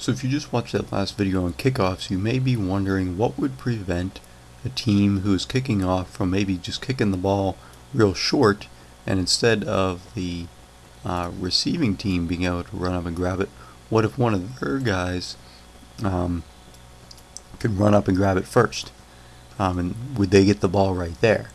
So if you just watched that last video on kickoffs, you may be wondering what would prevent a team who's kicking off from maybe just kicking the ball real short and instead of the uh, receiving team being able to run up and grab it, what if one of their guys um, could run up and grab it first? Um, and would they get the ball right there?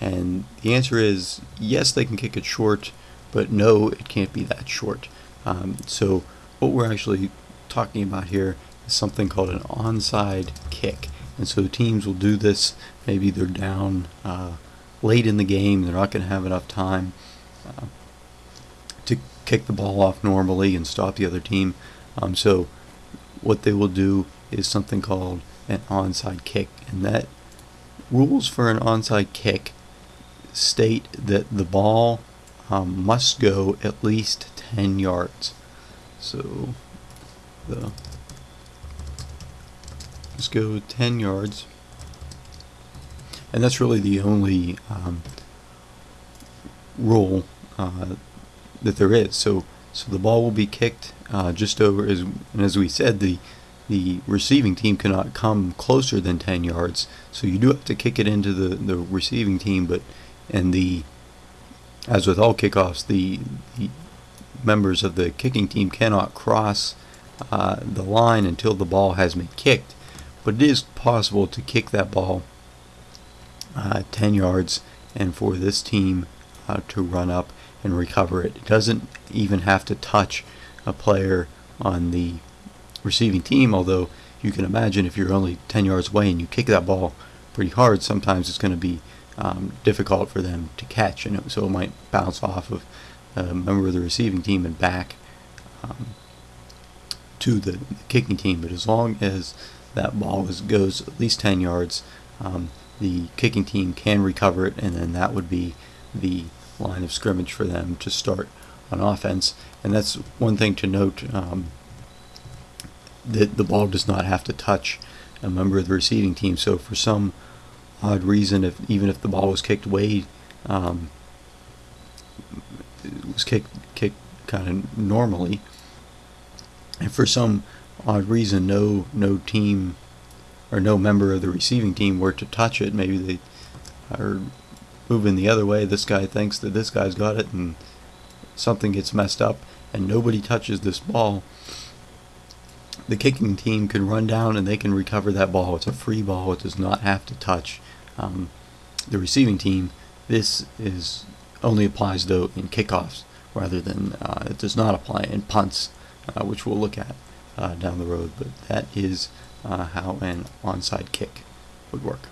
And the answer is yes, they can kick it short, but no, it can't be that short. Um, so what we're actually talking about here is something called an onside kick. And so teams will do this, maybe they're down uh, late in the game, they're not going to have enough time uh, to kick the ball off normally and stop the other team. Um, so what they will do is something called an onside kick. And that rules for an onside kick state that the ball um, must go at least 10 yards. So the let's go 10 yards. And that's really the only um, rule uh, that there is. So so the ball will be kicked uh, just over as and as we said the the receiving team cannot come closer than 10 yards. So you do have to kick it into the the receiving team but and the as with all kickoffs the, the members of the kicking team cannot cross uh, the line until the ball has been kicked. But it is possible to kick that ball uh, 10 yards and for this team uh, to run up and recover it. It doesn't even have to touch a player on the receiving team, although you can imagine if you're only 10 yards away and you kick that ball pretty hard, sometimes it's going to be um, difficult for them to catch, and so it might bounce off of a member of the receiving team and back. Um, to the kicking team, but as long as that ball is, goes at least 10 yards, um, the kicking team can recover it, and then that would be the line of scrimmage for them to start on offense. And that's one thing to note um, that the ball does not have to touch a member of the receiving team. So for some odd reason, if even if the ball was kicked way, um, was kicked kicked kind of normally, and for some odd reason no no team or no member of the receiving team were to touch it. Maybe they are moving the other way. This guy thinks that this guy's got it and something gets messed up and nobody touches this ball. The kicking team can run down and they can recover that ball. It's a free ball. It does not have to touch um, the receiving team. This is only applies though in kickoffs rather than uh, it does not apply in punts uh, which we'll look at uh, down the road. But that is uh, how an onside kick would work.